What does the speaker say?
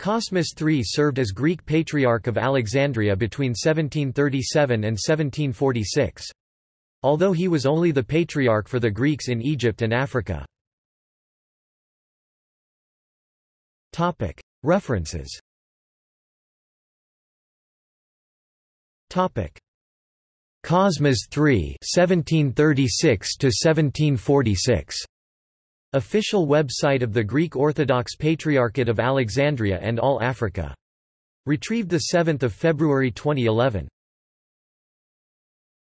Cosmas III served as Greek Patriarch of Alexandria between 1737 and 1746. Although he was only the Patriarch for the Greeks in Egypt and Africa. References Cosmas III 1736 1746 Official website of the Greek Orthodox Patriarchate of Alexandria and All Africa. Retrieved 7 February 2011.